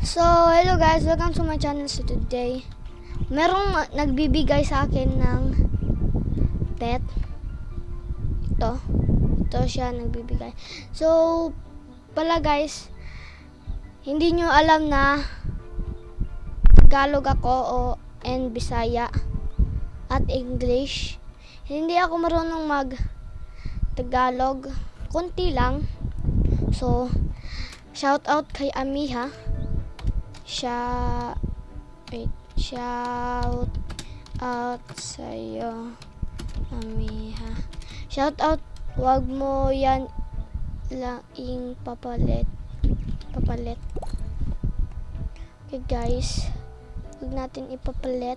So, hello guys, welcome to my channel so today. Merong nagbibigay sa akin ng pet. Ito. Ito siya nagbibigay. So, pala guys, hindi nyo alam na Tagalog ako o and Bisaya at English. Hindi ako marunong mag Tagalog. Kunti lang. So, shout out kay Amiha. Wait, shout out sa'yo, Amiha. Shout out, wag mo yan laing papalit. Papalit. Okay guys, wag natin ipapalit.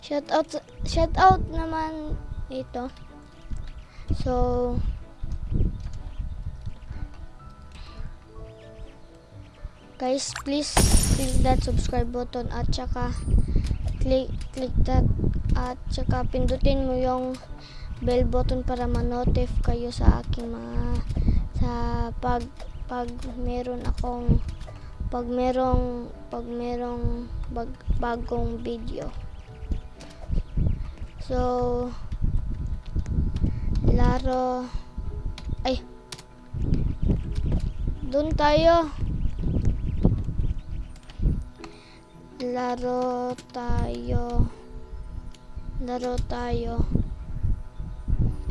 Shout out, shout out naman ito. So, guys, please click that subscribe button at saka click, click that at saka pindutin mo yung bell button para ma-notif kayo sa aking mga sa pag pag meron akong pag merong pag merong bag, bagong video. So, laro ay doon tayo laro tayo. Laro tayo.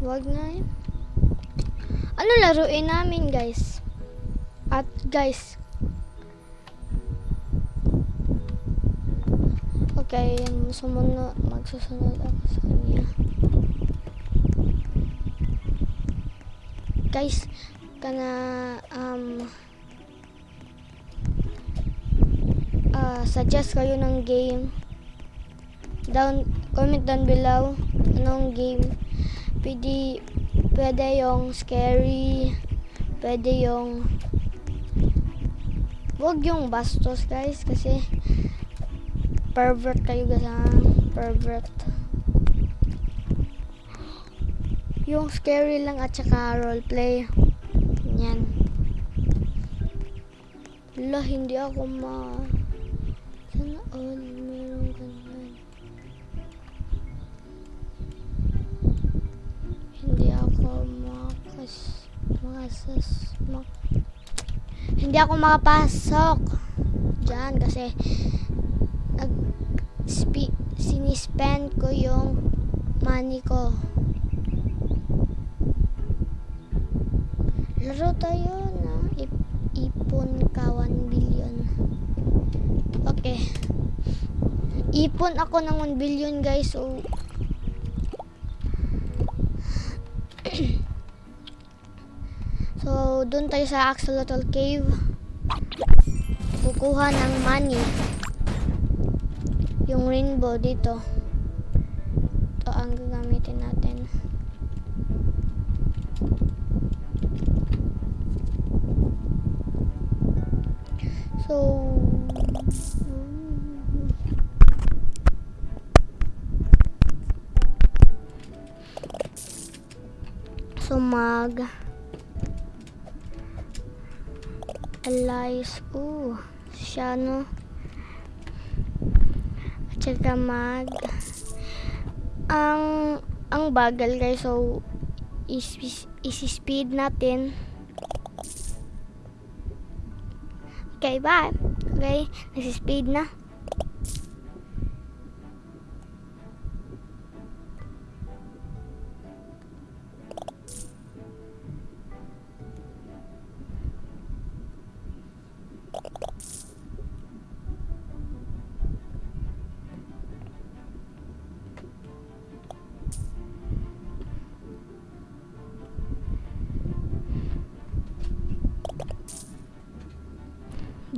Wag na yun. Ano laruin namin guys? At guys. Okay sumunod magsusunod ako sa kanya. Guys kana um suggest kayo ng game. Down comment down below. Anong game? Pwede pwede yung scary pwede yung wag yung bastos guys kasi pervert kayo guys ha? Pervert. Yung scary lang at saka roleplay. Yan. Wala, hindi ako ma makasas mak hindi ako makapasok dyan kasi nag sinispend ko yung money ko. Laro tayo na ip, ipon ka 1 billion. Okay. Ipon ako ng 1 billion guys so so doon tayo sa Axolotl Cave. Kukuha ng money. Yung rainbow dito. Ito ang gagamitin natin. So, so mag Alice, uh, siya no at saka mag ang ang bagal guys so is, is, speed natin Okay, bye. Okay, nasi-speed na.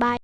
Bye.